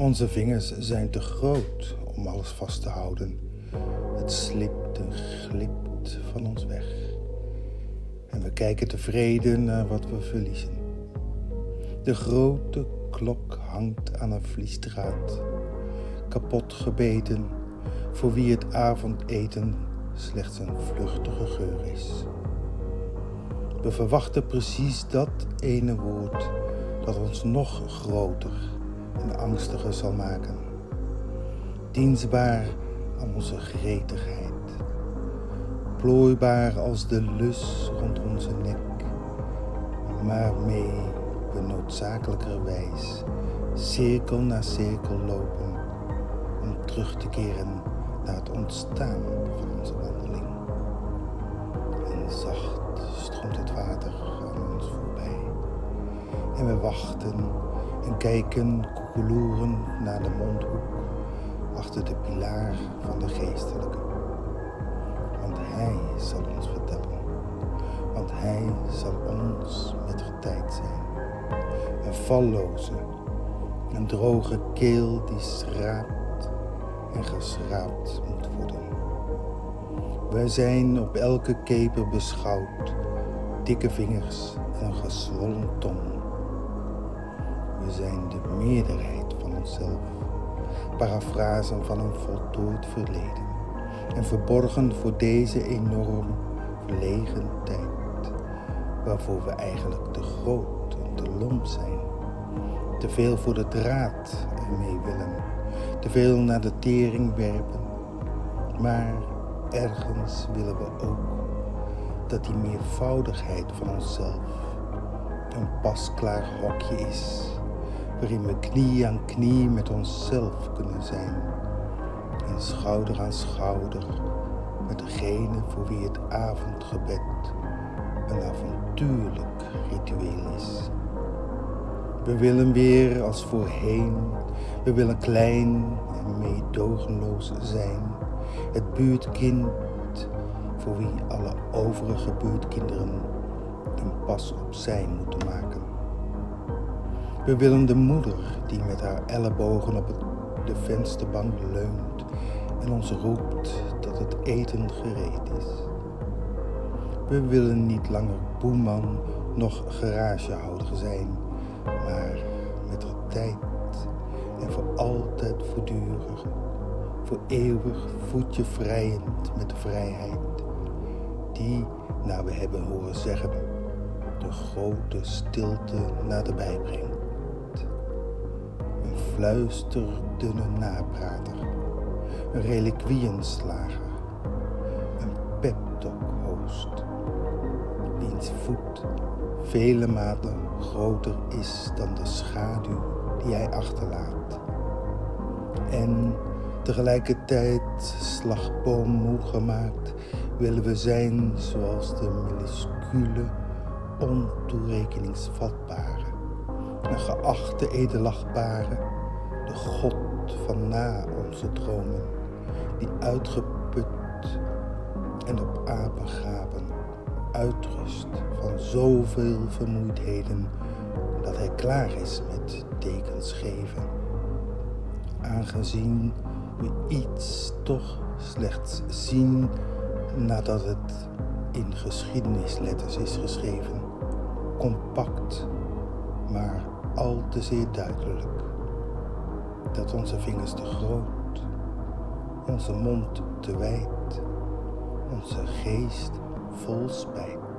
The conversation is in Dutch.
Onze vingers zijn te groot om alles vast te houden. Het slipt en glipt van ons weg. En we kijken tevreden naar wat we verliezen. De grote klok hangt aan een vliesdraad, kapot gebeten, voor wie het avondeten slechts een vluchtige geur is. We verwachten precies dat ene woord dat ons nog groter en angstiger zal maken. Dienstbaar aan onze gretigheid, plooibaar als de lus rond onze nek, maar mee we noodzakelijkerwijs cirkel na cirkel lopen om terug te keren naar het ontstaan van onze wandeling. En zacht stroomt het water aan ons voorbij. En we wachten en kijken koekeloeren naar de mondhoek achter de pilaar van de geestelijke. Want hij zal ons vertellen, want hij zal ons met tijd zijn. Een valloze, een droge keel die schraapt en geschraapt moet worden. Wij zijn op elke keper beschouwd, dikke vingers en een gezwollen tong. Meerderheid van onszelf, parafrasen van een voltooid verleden en verborgen voor deze enorm verlegen tijd, waarvoor we eigenlijk te groot en te lomp zijn, te veel voor de draad ermee willen, te veel naar de tering werpen, maar ergens willen we ook dat die meervoudigheid van onszelf een pasklaar hokje is, waarin we knie aan knie met onszelf kunnen zijn en schouder aan schouder met degene voor wie het avondgebed een avontuurlijk ritueel is. We willen weer als voorheen, we willen klein en meedogenloos zijn, het buurtkind voor wie alle overige buurtkinderen een pas op zijn moeten maken. We willen de moeder die met haar ellebogen op de vensterbank leunt en ons roept dat het eten gereed is. We willen niet langer boeman nog garagehouder zijn, maar met de tijd en voor altijd voortdurend, voor eeuwig voetje vrijend met de vrijheid die, naar we hebben horen zeggen, de grote stilte naderbij brengt. Fluisterdunne naprater, een reliquieënslager, een peptalk-host, wiens voet vele maten groter is dan de schaduw die hij achterlaat. En tegelijkertijd slagboom moe gemaakt willen we zijn zoals de minuscule, ontoerekeningsvatbare, een geachte edelachtbare, de God van na onze dromen, die uitgeput en op apengapen uitrust van zoveel vermoeidheden dat hij klaar is met tekens geven. Aangezien we iets toch slechts zien nadat het in geschiedenisletters is geschreven, compact, maar al te zeer duidelijk, dat onze vingers te groot, onze mond te wijd, onze geest vol spijt.